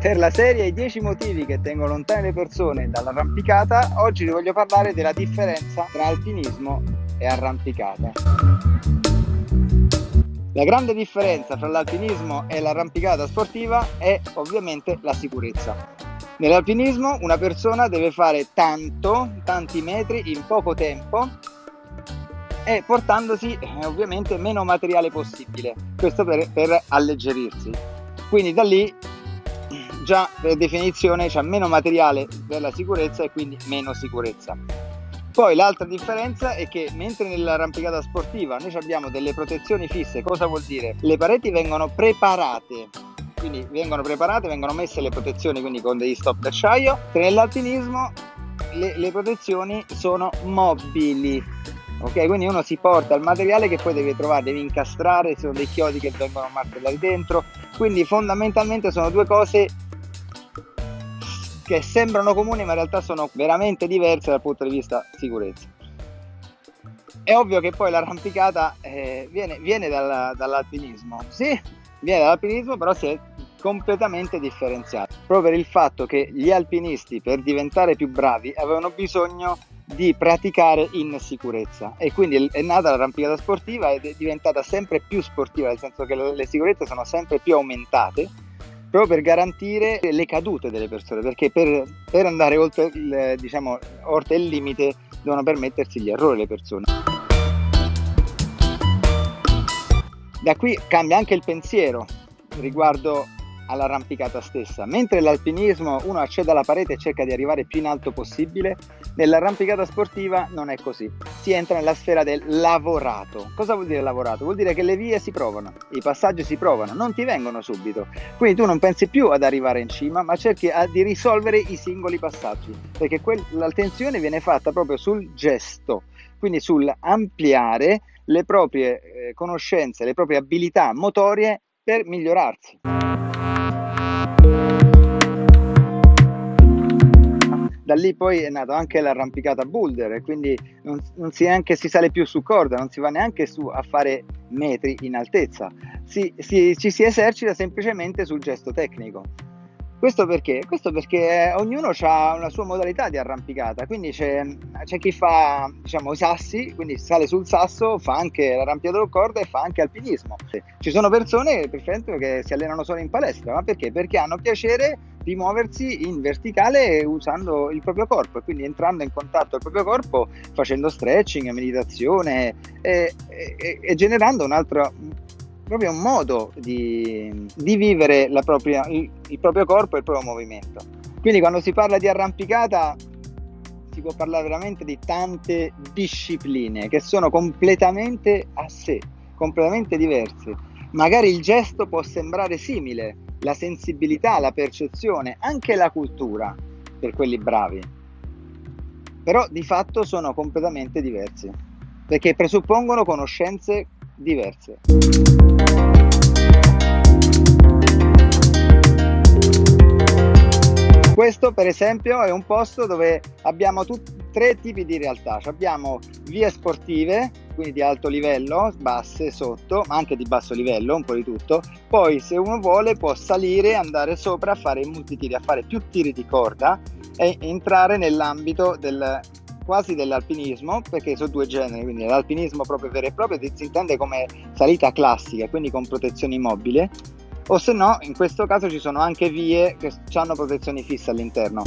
Per la serie I 10 motivi che tengono lontane le persone dall'arrampicata, oggi vi voglio parlare della differenza tra alpinismo e arrampicata. La grande differenza tra l'alpinismo e l'arrampicata sportiva è ovviamente la sicurezza. Nell'alpinismo una persona deve fare tanto, tanti metri in poco tempo e portandosi eh, ovviamente meno materiale possibile, questo per, per alleggerirsi. Quindi da lì già per definizione c'è meno materiale per la sicurezza e quindi meno sicurezza. Poi l'altra differenza è che mentre nell'arrampicata sportiva noi abbiamo delle protezioni fisse, cosa vuol dire? Le pareti vengono preparate, quindi vengono preparate, vengono messe le protezioni quindi con degli stop d'acciaio, nell'alpinismo le, le protezioni sono mobili, ok? Quindi uno si porta il materiale che poi deve trovare, deve incastrare, sono dei chiodi che vengono martellati dentro, quindi fondamentalmente sono due cose che sembrano comuni ma in realtà sono veramente diverse dal punto di vista sicurezza. È ovvio che poi l'arrampicata eh, viene, viene dalla, dall'alpinismo, sì, viene dall'alpinismo però si è completamente differenziato, proprio per il fatto che gli alpinisti per diventare più bravi avevano bisogno di praticare in sicurezza. E quindi è nata l'arrampicata sportiva ed è diventata sempre più sportiva, nel senso che le sicurezze sono sempre più aumentate proprio per garantire le cadute delle persone, perché per, per andare oltre il, diciamo, oltre il limite devono permettersi gli errori le persone. Da qui cambia anche il pensiero riguardo all'arrampicata stessa. Mentre l'alpinismo uno accede alla parete e cerca di arrivare più in alto possibile, nell'arrampicata sportiva non è così. Si entra nella sfera del lavorato. Cosa vuol dire lavorato? Vuol dire che le vie si provano, i passaggi si provano, non ti vengono subito. Quindi tu non pensi più ad arrivare in cima, ma cerchi di risolvere i singoli passaggi, perché l'attenzione viene fatta proprio sul gesto, quindi sul ampliare le proprie eh, conoscenze, le proprie abilità motorie per migliorarsi. Da lì poi è nato anche l'arrampicata boulder e quindi non, non si, neanche, si sale più su corda, non si va neanche su a fare metri in altezza, si, si, ci si esercita semplicemente sul gesto tecnico. Questo perché? Questo perché ognuno ha una sua modalità di arrampicata, quindi c'è, c'è chi fa diciamo, i sassi, quindi sale sul sasso, fa anche l'arrampicata con corda e fa anche alpinismo. Ci sono persone per esempio che si allenano solo in palestra, ma perché? Perché hanno piacere di muoversi in verticale usando il proprio corpo e quindi entrando in contatto il proprio corpo facendo stretching, meditazione e, e, e generando un altro proprio un modo di, di vivere propria, il, il proprio corpo e il proprio movimento. Quindi quando si parla di arrampicata si può parlare veramente di tante discipline che sono completamente a sé, completamente diverse. Magari il gesto può sembrare simile, la sensibilità, la percezione, anche la cultura per quelli bravi, però di fatto sono completamente diversi perché presuppongono conoscenze diverse. Questo per esempio è un posto dove abbiamo tutti tre tipi di realtà. Abbiamo vie sportive, quindi di alto livello, basse, sotto, ma anche di basso livello, un po' di tutto. Poi se uno vuole può salire, andare sopra fare multitiri, a fare più tiri di corda e entrare nell'ambito del, quasi dell'alpinismo, perché sono due generi, quindi l'alpinismo proprio vero e proprio si intende come salita classica, quindi con protezione immobile, o se no, in questo caso ci sono anche vie che hanno protezioni fisse all'interno.